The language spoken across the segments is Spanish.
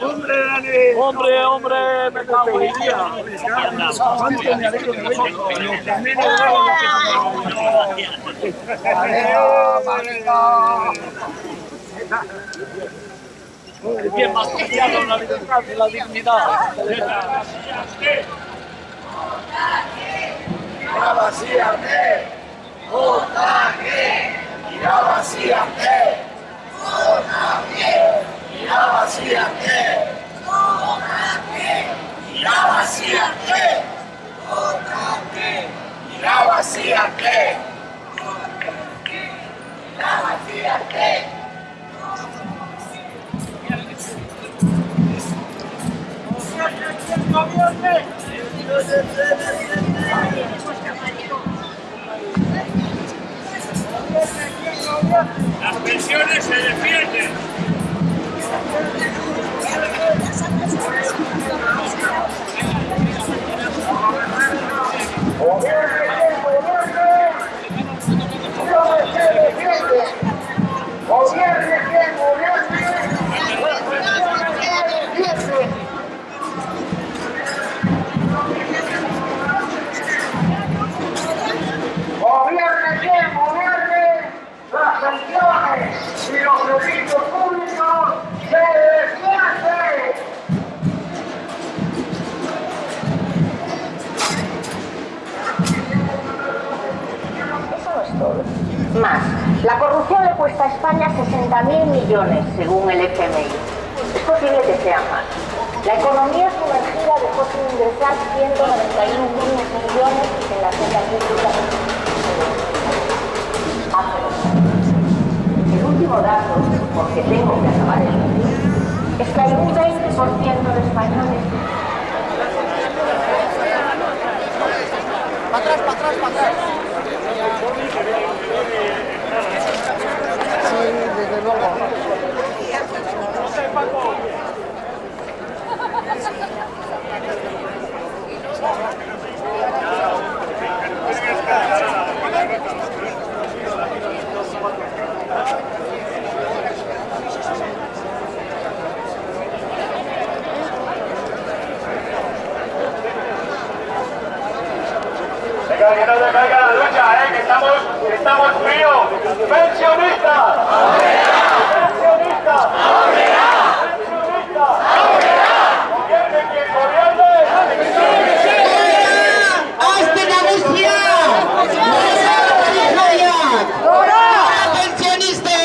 ¡Hombre! ¡Hombre, hombre! ¡Me cago en día! ¿Cuánto me alegro que venga? Lo que menos hago lo que ¡Adiós, marica! El bien más preciado la libertad y la dignidad. ¡Irá vacíate! ¡Votate! ¡Irá vacíate! ¡Votate! ¡Irá vacíate! ¡Votate! ¡Irá vacíate! ¡Votate! ¡Irá vacíate! ¡Irá vacíate! Las pensiones se defienden. Well, Más, la corrupción le cuesta a España 60.000 millones, según el FMI. Es posible que sea más. La economía sumergida dejó sin ingresar 191 millones en la cuenta pública. años. El último dato, porque tengo que acabar el vídeo, es que hay un 20% de españoles Venga, que no se caiga la lucha, eh, que estamos, que estamos fríos. ¡Pensionistas! ¡Pensionistas! ¡Pensionistas! ¡Gobierne quien gobierne! ¡Hasta Galicia! ¡Hora! ¡Pensionistas!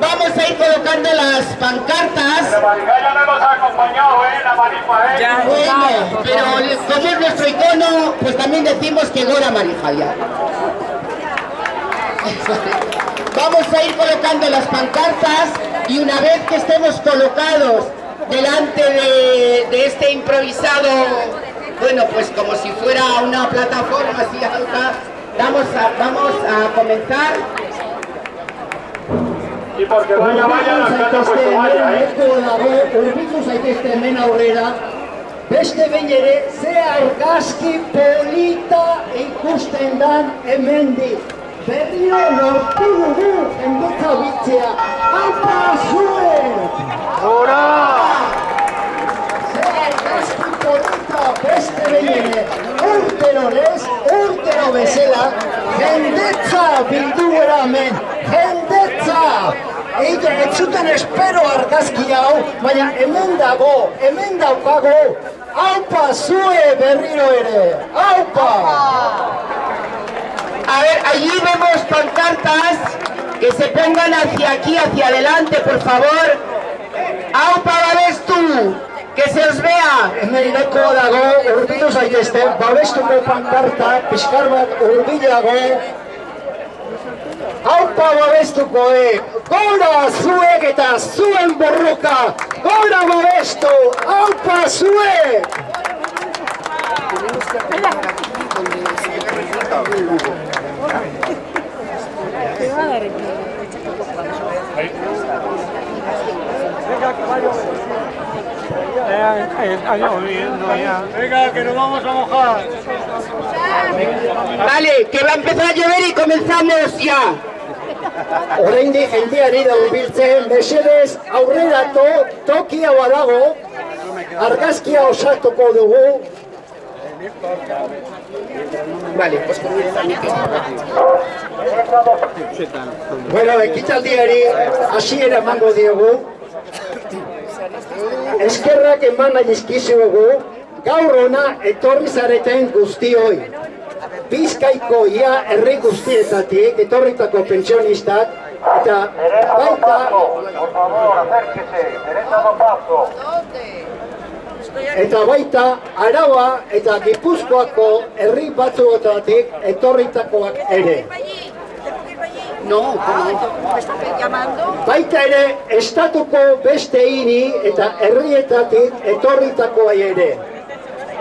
Vamos a ir colocando las pancartas. La maricaya no nos ha acompañado, eh, la marifa, eh. Bueno, pero como es nuestro icono, pues también decimos que Gora Marijaya. Vamos a ir colocando las pancartas y una vez que estemos colocados delante de, de este improvisado, bueno, pues como si fuera una plataforma así alta, vamos a, vamos a comenzar. Y porque vaya, vaya, las cartas pues vaya, eh. Urbitu zaitezte hemen aurrera, beste behin ere, ze argazki polita ikusten dan hemendik. Berriro lortu dugu jendetza bitzea. Apa zuen! Ze argazki polita beste behin ere, urtero lez, urtero bezala, jendetza bildu gara hemen, jendetza! Eita, ez zuten espero argazki hau, baina hemen dago, hemen daukago, haupa zue berriro ere, haupa! A ver, allí vemos pancartas que se pongan hacia aquí, hacia adelante, por favor. ¡Aupa babestu! ¡Que se os vea! Hemen neko dago, urbilu zaitezte, babestuko pankarta, pixkar bat urbilago, haupa babestuko, e! Gora zuek eta zuen borroka! Gora babestu! Haupa zuek! Venga, que nos vamos a mojar. Vale, que va a empezar a llover y comenzamos ya. Oraindik jendeari da urbiltzen, mesedez aurrera to, tokia badago, argazkia osatuko dugu, Vale, pues Bueno, ekitaldiari hasiera emango diogu. Eskerrak eman nahi dizkizuegu, gaur ona etorri zareten guztioi. Bizkaiko ia herri guztietatik etorritako pentsionistak eta baita eta baita Araba eta Gipuzkoako herri batzuetatik etorritakoak ere. No, ¿cómo? ¿Me estás llamando? Baita ere, estatuko beste hiri eta herrietatik etorritakoa ere.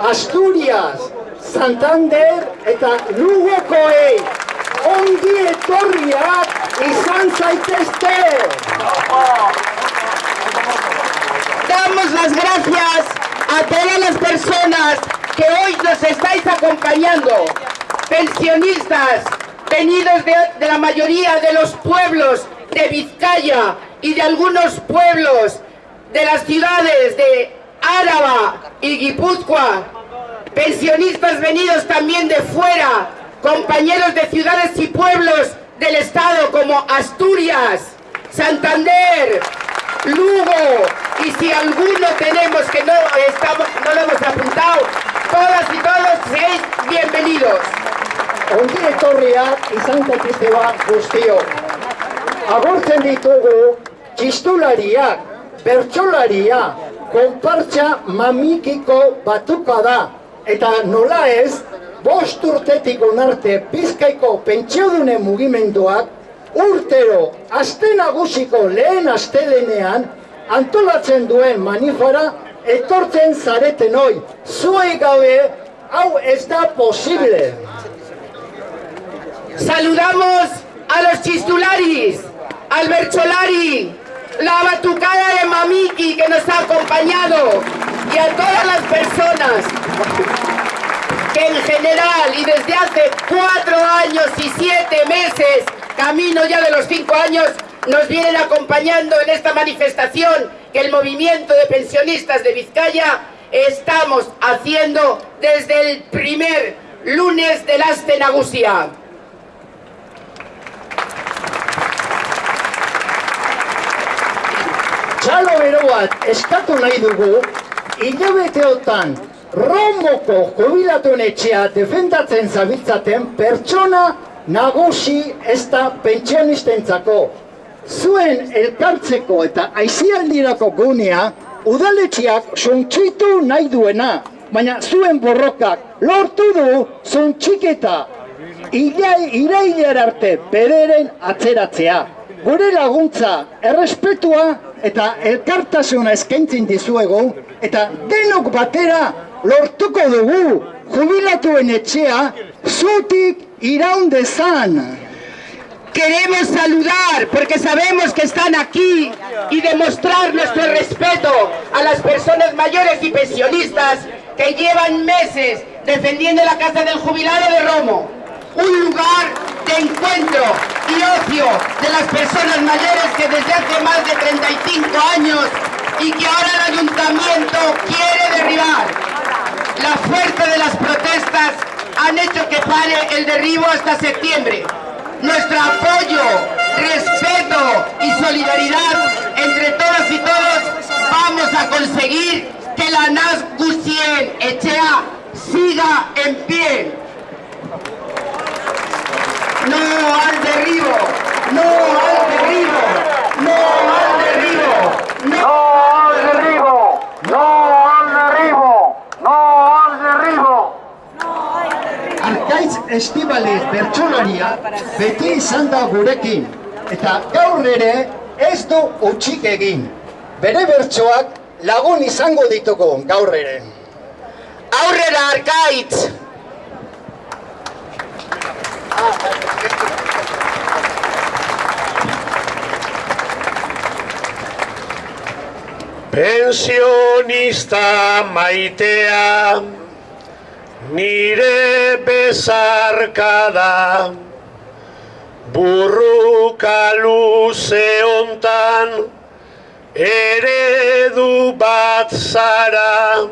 Asturias, Santander eta Lugokoei ongi etorriak izan zaitezte! Damos las gracias a todas las personas que hoy nos estáis acompañando, pensionistas, venidos de, de la mayoría de los pueblos de Vizcaya y de algunos pueblos de las ciudades de Áraba y Guipúzcoa, pensionistas venidos también de fuera, compañeros de ciudades y pueblos del estado como Asturias, Santander, Lugo, y si alguno tenemos que no, estamos, no lo hemos apuntado, todas y todos seis bienvenidos. Ongi etorriak izan daitezte ba guztio. Agurtzen ditugu txistulariak, bertsolaria, konpartxa mamikiko batuka da. Eta nola ez, bost urtetik onarte Bizkaiko pentsiodune mugimenduak urtero aste nagusiko lehen astelenean antolatzen duen manifara etortzen zareten hoi. Zuei gabe hau ez da posible. Saludamos a los chistularis, al bercholari, la batucada de Mamiki que nos ha acompañado y a todas las personas que en general y desde hace cuatro años y siete meses, camino ya de los cinco años, nos vienen acompañando en esta manifestación que el movimiento de pensionistas de Vizcaya estamos haciendo desde el primer lunes del Aste Nagusia. Txalo bero bat eskatu nahi dugu, hilabeteotan Romoko jubilatuen etxea defendatzen zabiltzaten pertsona nagusi ez da pentsionistentzako. Zuen elkartzeko eta aizialdirako gunea udaletxeak suntxitu nahi duena, baina zuen borrokak lortu du suntxiketa Ilai, irailera arte bederen atzeratzea. Gure laguntza, errespetua eta elkartasuna eskaintzen dizuegu eta denok batera lortuko dugu jubilatuen etxea zutik iraun dezan. Queremos saludar porque sabemos que están aquí y demostrar nuestro respeto a las personas mayores y pensionistas que llevan meses defendiendo la Casa del Jubilado de Romo, un lugar de encuentro y ocio de las personas mayores que desde hace más de 35 años y que ahora el ayuntamiento quiere derribar. La fuerza de las protestas han hecho que pare el derribo hasta septiembre. Nuestro apoyo, respeto y solidaridad entre todas y todos vamos a conseguir que la NAS Gusien Echea siga en pie. No al derribo, no al derribo, no al derribo, no. ¡No al derribo! ¡No al derribo! ¡No al derribo! Arkaitz Estibaliz bertsolaria beti izan da gurekin eta gaur ere ez du utxik egin. Bere bertsoak lagun izango ditugu gaur ere. Aurrera Arkaitz! Pensionista maitea, nire bezarka da, burruka luze hontan eredu bat zara.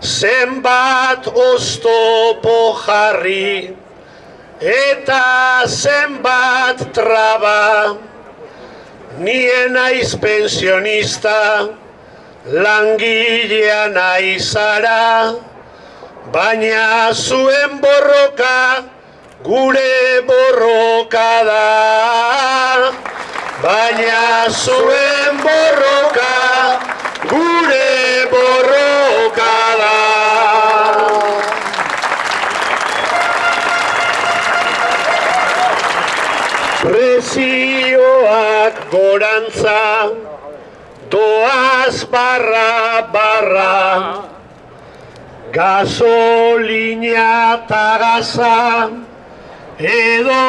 Zenbat oztopo jarri eta zenbat traba nien naiz pensionista langilea naizara baina zuen borroka gure borroka da. Baina zuen borroka gorantza doaz barra barra gasolina eta gaza edo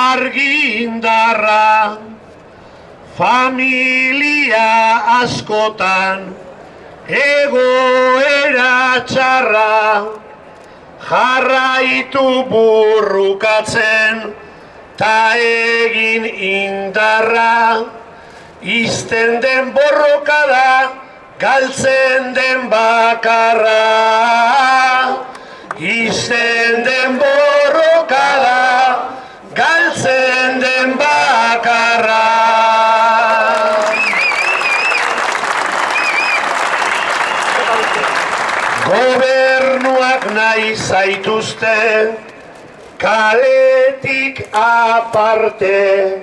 argindarra familia askotan egoera txarra jarraitu burrukatzen ta egin indarra. Izten den borroka da galtzen den bakarra. Izten den borroka da galtzen den bakarra. Gobernuak nahi zaituzte kaletik aparte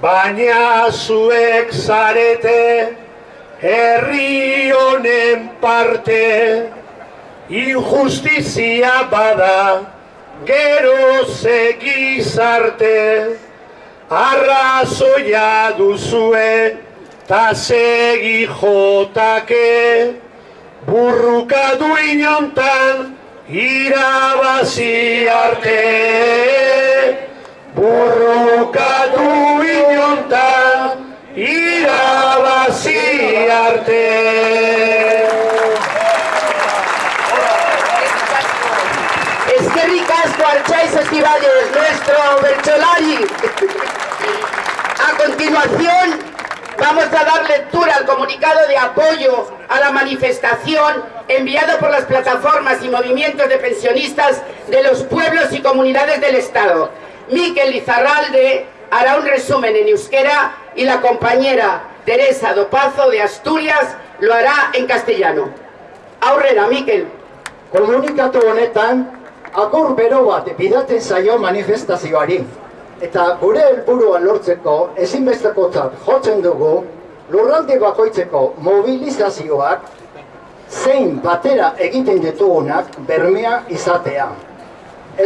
baina zuek zarete herri honen parte. Injustizia bada gero segizarte. Arrazoia duzue ta segi jotake. Burruka du inontan irabazi arte burrukatu inontan irabazi arte Eskerrik asko Archaiz Estibales, nuestro Bercholari. A continuación, vamos a dar lectura al comunicado de apoyo a la manifestación enviado por las plataformas y movimientos de pensionistas de los pueblos y comunidades del Estado. Miquel Lizarralde hará un resumen en euskera y la compañera Teresa Dopazo de Asturias lo hará en castellano. Aurrera, Miquel. Honetan, akur bero bat bidatzen zaio manifestazioari. Eta gure helburua lortzeko ezinbestekotzat jotzen dugu lurralde bakoitzeko mobilizazioak zein batera egiten ditugunak bermea izatea.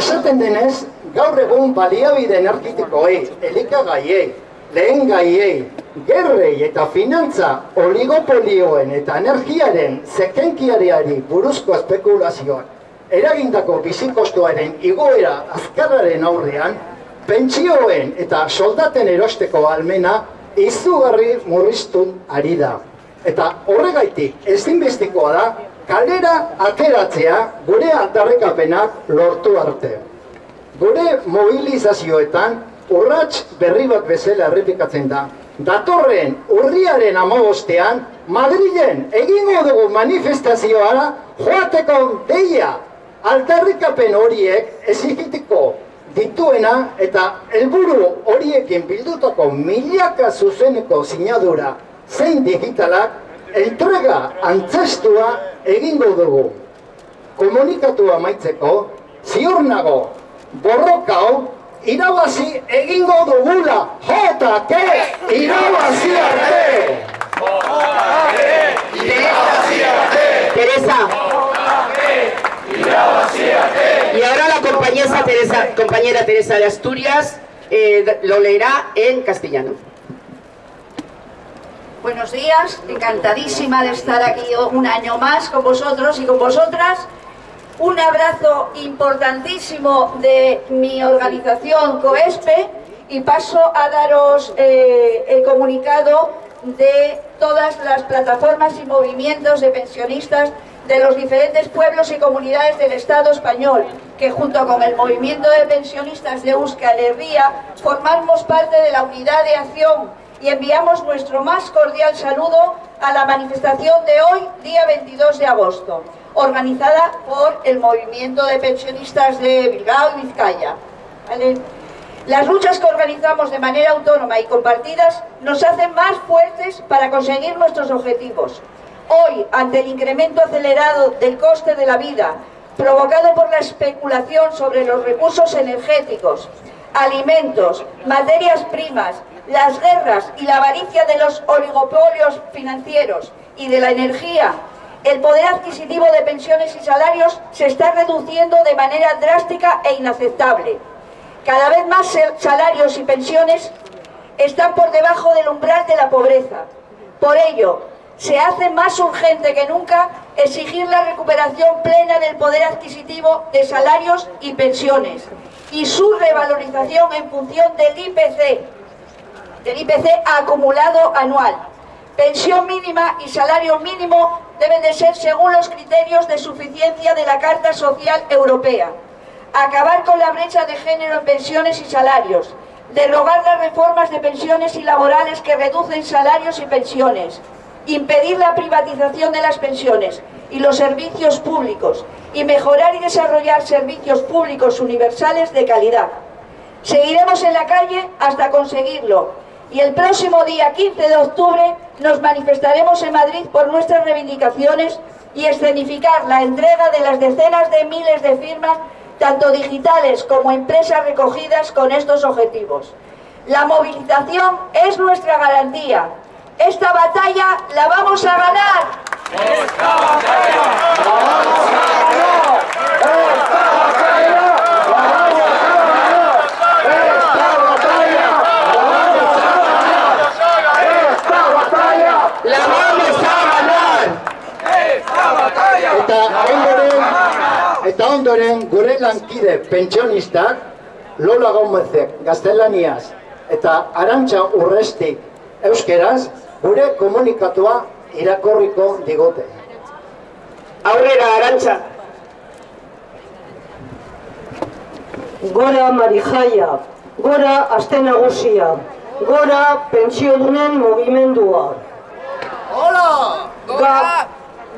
Esaten denez, gaur egun baliabide energetikoei, elikagaiei, lehen gaiei, gerrei eta finantza oligopolioen eta energiaren zekenkiariari buruzko espekulazioak eragindako bizikostuaren igoera azkarraren aurrean, pentsioen eta soldaten erosteko almena izugarri murriztun ari da. Eta horregaitik ezinbestikoa da kalera ateratzea gure aldarrekapenak lortu arte. Gure mobilizazioetan urrats berri bat bezala errepikatzen da. Datorren urriaren amabostean Madrilen egingo dugu manifestazioara joateko deia aldarrikapen horiek ezikitiko dituena eta helburu horiekin bildutako milaka zuzeneko sinadura zein digitalak entrega antzestua egingo dugu. Komunikatu amaitzeko, ziur nago, borroka hau irabazi egingo dugula, jota, ke, irabazi arte! Compañera Teresa, compañera Teresa de Asturias eh, lo leerá en castellano. Buenos días, encantadísima de estar aquí un año más con vosotros y con vosotras. Un abrazo importantísimo de mi organización COESPE y paso a daros eh, el comunicado de todas las plataformas y movimientos de pensionistas de los diferentes pueblos y comunidades del Estado español, que junto con el movimiento de pensionistas de Euskal Herria formamos parte de la unidad de acción y enviamos nuestro más cordial saludo a la manifestación de hoy, día 22 de agosto, organizada por el movimiento de pensionistas de Bilbao y Vizcaya. Las luchas que organizamos de manera autónoma y compartidas nos hacen más fuertes para conseguir nuestros objetivos. Hoy, ante el incremento acelerado del coste de la vida, provocado por la especulación sobre los recursos energéticos, alimentos, materias primas, las guerras y la avaricia de los oligopolios financieros y de la energía, el poder adquisitivo de pensiones y salarios se está reduciendo de manera drástica e inaceptable. Cada vez más salarios y pensiones están por debajo del umbral de la pobreza. Por ello, se hace más urgente que nunca exigir la recuperación plena del poder adquisitivo de salarios y pensiones y su revalorización en función del IPC, del IPC acumulado anual. Pensión mínima y salario mínimo deben de ser según los criterios de suficiencia de la Carta Social Europea. Acabar con la brecha de género en pensiones y salarios. Derogar las reformas de pensiones y laborales que reducen salarios y pensiones. Impedir la privatización de las pensiones y los servicios públicos. Y mejorar y desarrollar servicios públicos universales de calidad. Seguiremos en la calle hasta conseguirlo y el próximo día 15 de octubre nos manifestaremos en Madrid por nuestras reivindicaciones y escenificar la entrega de las decenas de miles de firmas, tanto digitales como empresas recogidas con estos objetivos. La movilización es nuestra garantía. Esta batalla la vamos a ganar. ¡Esta batalla la vamos a ganar! ¡Esta batalla la vamos a ganar! ¡Esta batalla la vamos a ganar! ¡Esta batalla la vamos a ganar! ¡Esta batalla Eta ondoren, eta ondoren gure lankide pentsionistak Lola Gomezek gaztelaniaz eta Arantxa Urrestik euskeraz gure komunikatua irakorriko digote. Aurrera, Arantxa! Gora Marijaia, gora Aste Nagusia, gora Pentsiodunen mugimendua. Hola! Ga,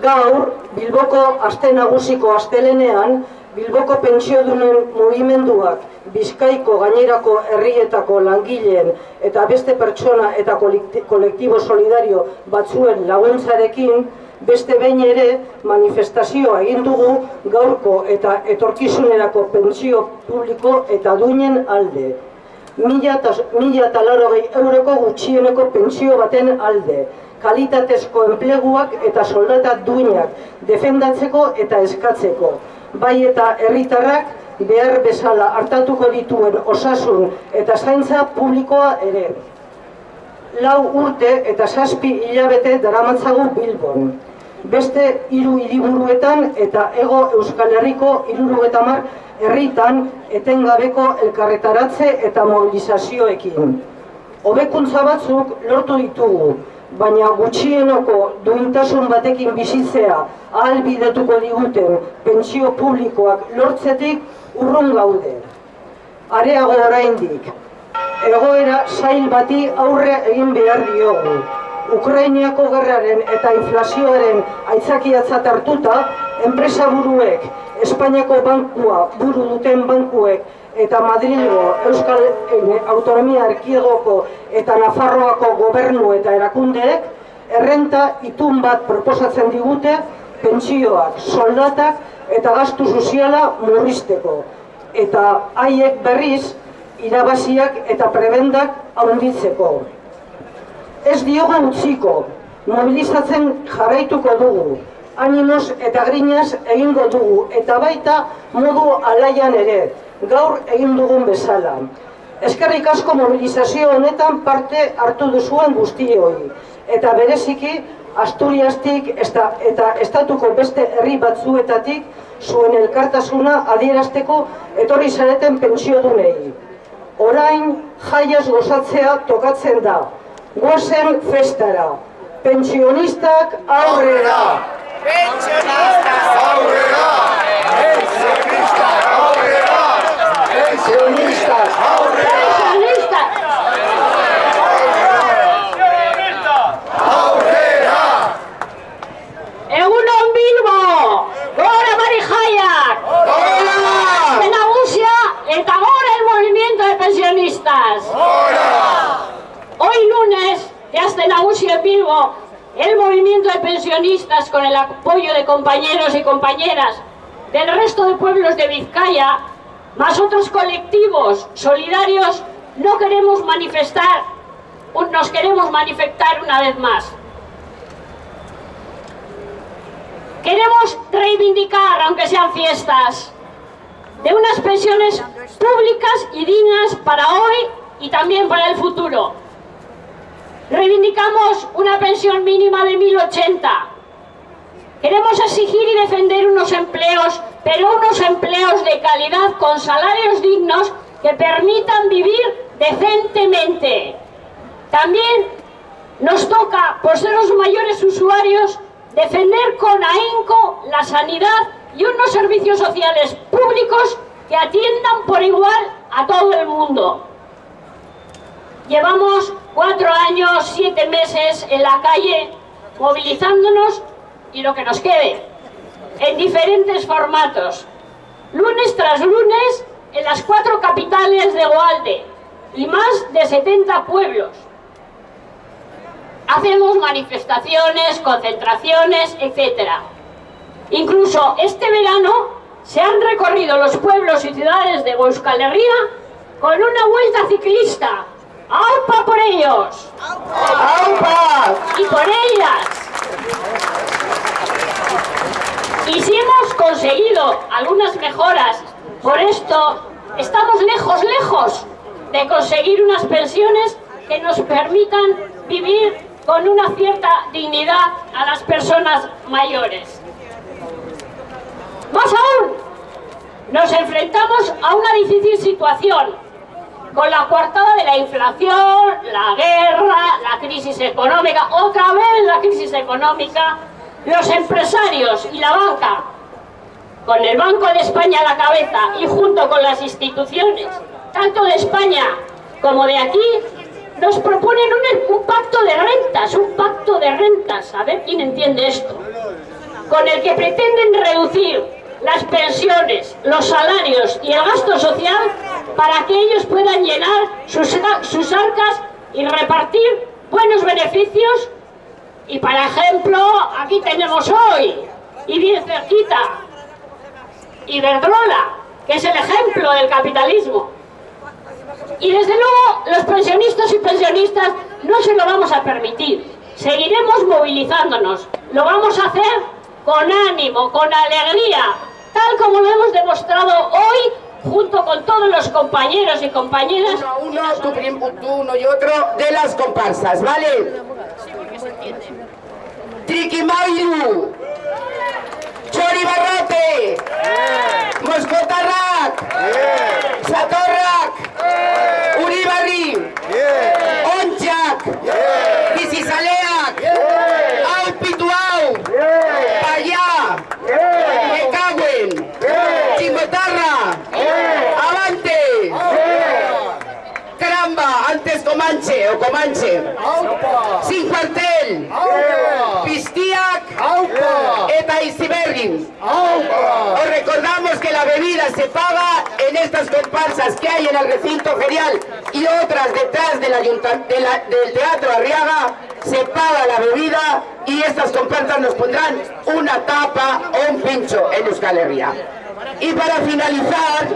gaur, Bilboko Aste Nagusiko astelenean, Bilboko Pentsiodunen mugimenduak Bizkaiko gainerako herrietako langileen eta beste pertsona eta kolektibo solidario batzuen laguntzarekin beste behin ere manifestazioa egin dugu gaurko eta etorkizunerako pentsio publiko eta duinen alde. Mila eta larogei euroko gutxieneko pentsio baten alde. Kalitatezko enpleguak eta soldata duinak defendatzeko eta eskatzeko. Bai eta herritarrak behar bezala hartatuko dituen osasun eta zaintza publikoa ere. Lau urte eta zazpi hilabete daramatzagu Bilbon. Beste hiru hiriburuetan eta ego Euskal Herriko hirurogetamar herritan etengabeko elkarretaratze eta mobilizazioekin. Hobekuntza batzuk lortu ditugu, baina gutxienoko duintasun batekin bizitzea ahalbidetuko diguten pentsio publikoak lortzetik urrun gaude. Areago oraindik, egoera zail bati aurre egin behar diogu. Ukrainiako gerraren eta inflazioaren aitzakiatzat hartuta, enpresa buruek, Espainiako bankua buru duten bankuek eta Madrilgo Euskal Autonomia Erkiegoko eta Nafarroako gobernu eta erakundeek errenta itun bat proposatzen digute pentsioak, soldatak eta gastu soziala murrizteko. Eta haiek berriz irabaziak eta prebendak handitzeko. Ez diogu utziko, mobilizatzen jarraituko dugu, animoz eta grinaz egingo dugu, eta baita modu alaian ere, gaur egin dugun bezala. Eskerrik asko mobilizazio honetan parte hartu duzuen guztioi, eta bereziki Asturiastik eta estatuko beste herri batzuetatik zuen elkartasuna adierazteko etorri zareten pentsiodunei. Orain jaiaz gozatzea tokatzen da, goazen festara, pentsionistak aurrera! Pensionistas. Pensionistas. Pensionistas. Hoy lunes, que hasta Nagusia en Bilbo, el movimiento de pensionistas con el apoyo de compañeros y compañeras del resto de pueblos de Vizcaya, más otros colectivos solidarios, no queremos manifestar, nos queremos manifestar una vez más. Queremos reivindicar, aunque sean fiestas, de unas pensiones públicas y dignas para hoy y también para el futuro. Reivindicamos una pensión mínima de 1080. Queremos exigir y defender unos empleos, pero unos empleos de calidad con salarios dignos que permitan vivir decentemente. También nos toca, por ser los mayores usuarios, defender con ahínco la sanidad y unos servicios sociales públicos que atiendan por igual a todo el mundo. Llevamos cuatro años, siete meses en la calle movilizándonos y lo que nos quede, en diferentes formatos. Lunes tras lunes en las cuatro capitales de Goalde y más de 70 pueblos. Hacemos manifestaciones, concentraciones, etc. Incluso este verano se han recorrido los pueblos y ciudades de Euskal Herria con una vuelta ciclista. ¡Aupa por ellos! ¡Aupa! Y por ellas. Y si hemos conseguido algunas mejoras, por esto estamos lejos, lejos de conseguir unas pensiones que nos permitan vivir con una cierta dignidad a las personas mayores. Más aún, nos enfrentamos a una difícil situación, con la coartada de la inflación, la guerra, la crisis económica, otra vez la crisis económica, los empresarios y la banca, con el Banco de España a la cabeza y junto con las instituciones, tanto de España como de aquí, nos proponen un, un, pacto de rentas, un pacto de rentas, a ver quién entiende esto, con el que pretenden reducir las pensiones, los salarios y el gasto social para que ellos puedan llenar sus, arcas y repartir buenos beneficios y para ejemplo, aquí tenemos hoy, y bien cerquita, Iberdrola, que es el ejemplo del capitalismo. Y desde luego los pensionistas y pensionistas no se lo vamos a permitir. Seguiremos movilizándonos. Lo vamos a hacer con ánimo, con alegría, tal como lo hemos demostrado hoy junto con todos los compañeros y compañeras. Uno a uno, tú, tú uno y otro de las comparsas, ¿vale? Triquimairu, Choribarrote, Moscotarrac, Satorrac, Uribarri, Onchak, Visisaleac, Comanche, Sin Cuartel, Pistiac, Eta Isibergin. Os recordamos que la bebida se paga en estas comparsas que hay en el recinto ferial y otras detrás del, de la, del Teatro Arriaga, se paga la bebida y estas comparsas nos pondrán una tapa o un pincho en Euskal Herria. Y para finalizar,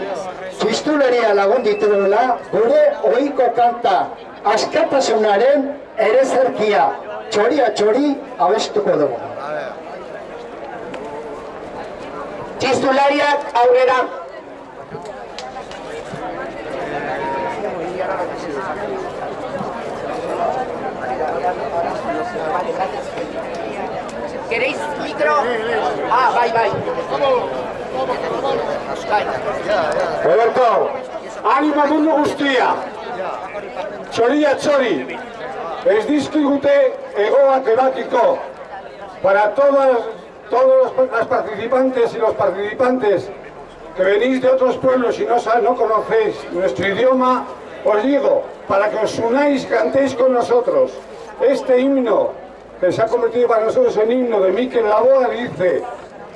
Txistuleria lagun dituela, gure ohiko kanta, askatasunaren ere zerkia, txoria txori abestuko dugu. Txistulariak aurrera. ¿Queréis micro? Ah, bai, bai. Roberto, anima mundu guztia. Txoria txori. Ez dizkigute egoak ebatiko para todas todos los, las participantes y los participantes que venís de otros pueblos y no, no conocéis nuestro idioma, os digo, para que os unáis cantéis con nosotros. Este himno, que se ha convertido para nosotros en himno de Miquel Laboa, dice,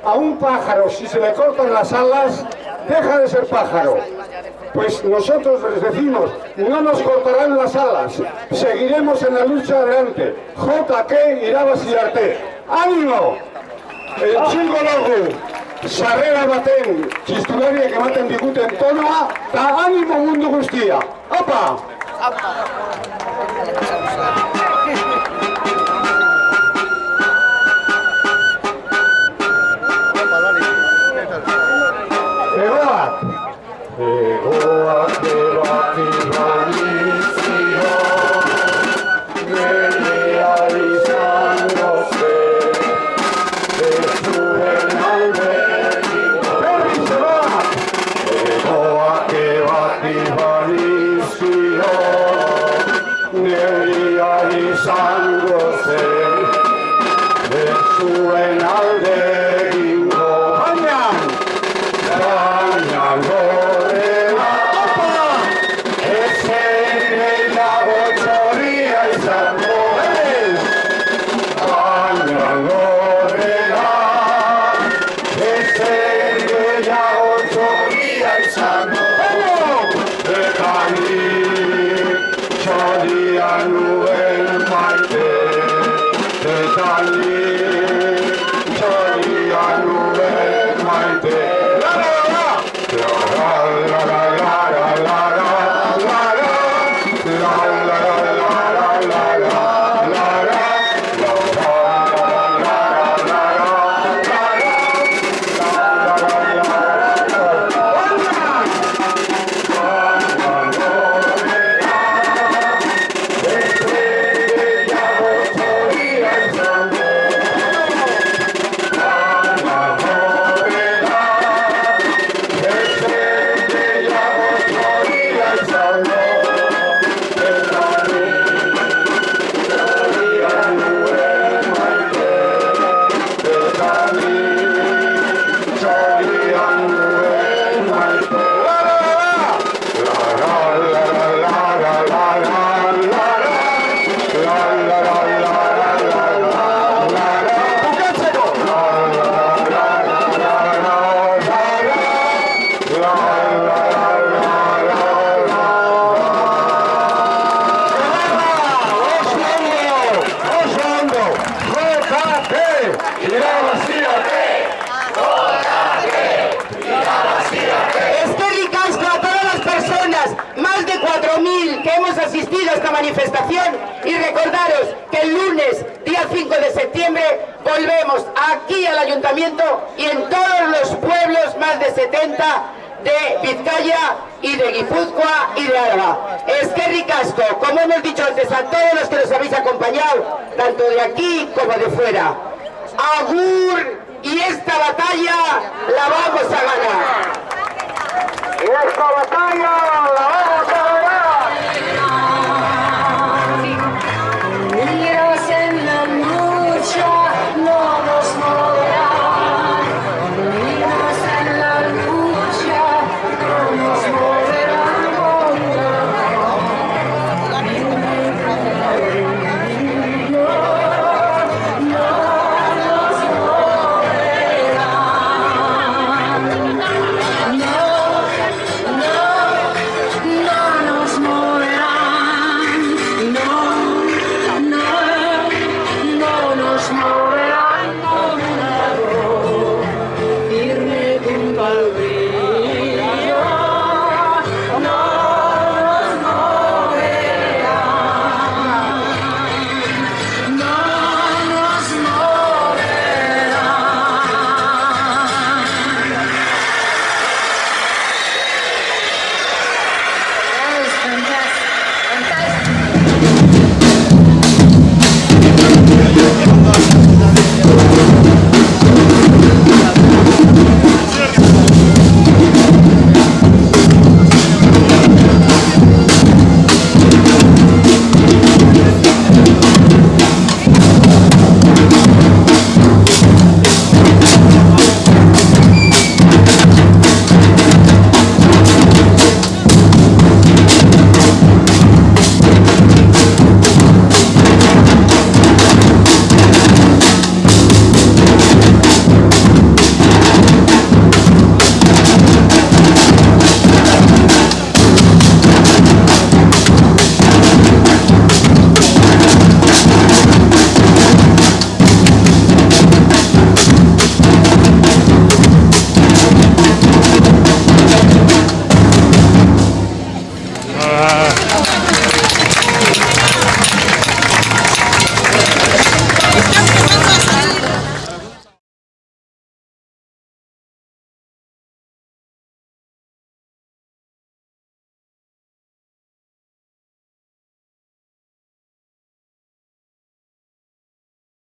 a un pájaro si se le cortan las alas, deja de ser pájaro. Pues nosotros les decimos, no nos cortarán las alas, seguiremos en la lucha adelante. JK Irabas y Arte. ¡Ánimo! El txingo dugu, sarrera baten, txistulariak ematen diguten tonoa, eta animo mundu guztia. Opa! Egoak! Manifestación y recordaros que el lunes, día 5 de septiembre, volvemos aquí al ayuntamiento y en todos los pueblos, más de 70 de Vizcaya y de Guipúzcoa y de Álava. Es que ricasco, como hemos dicho antes, a todos los que nos habéis acompañado, tanto de aquí como de fuera. Agur y esta batalla la vamos a ganar. ¡Esta batalla la